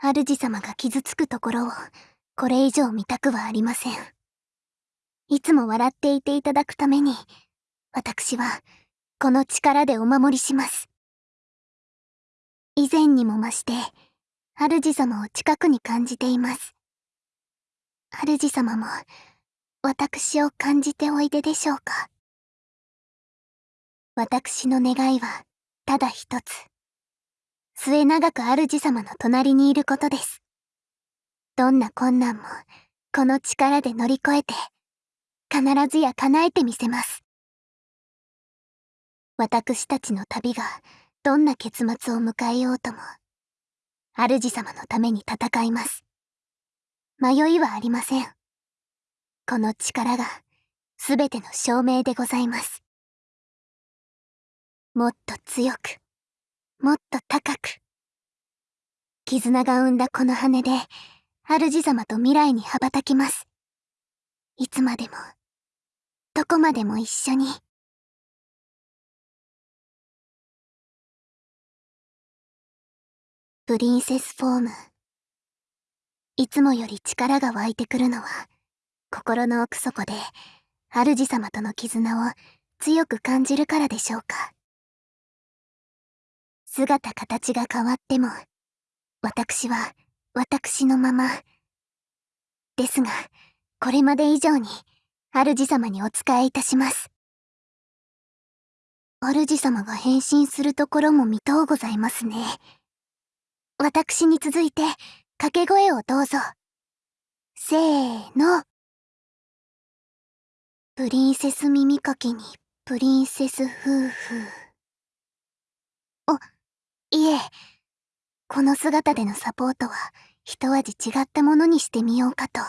主様が傷つくところを、これ以上見たくはありません。いつも笑っていていただくために、私は、この力でお守りします。以前にも増して、主様を近くに感じています。主様も、私を感じておいででしょうか。私の願いは、ただ一つ。末永く主様の隣にいることです。どんな困難も、この力で乗り越えて、必ずや叶えてみせます。私たちの旅がどんな結末を迎えようとも、主様のために戦います。迷いはありません。この力が全ての証明でございます。もっと強く、もっと高く。絆が生んだこの羽で、主様と未来に羽ばたきます。いつまでも、どこまでも一緒に。プリンセスフォーム。いつもより力が湧いてくるのは、心の奥底で、主様との絆を強く感じるからでしょうか。姿形が変わっても、私は私のまま。ですが、これまで以上に、主様にお仕えいたします。主様が変身するところも見とうございますね。私に続いて、掛け声をどうぞ。せーの。プリンセス耳かきに、プリンセス夫婦。あ、いえ、この姿でのサポートは、一味違ったものにしてみようかと。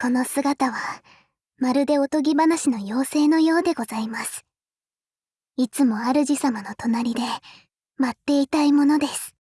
この姿は、まるでおとぎ話の妖精のようでございます。いつも主様の隣で、待っていたいものです。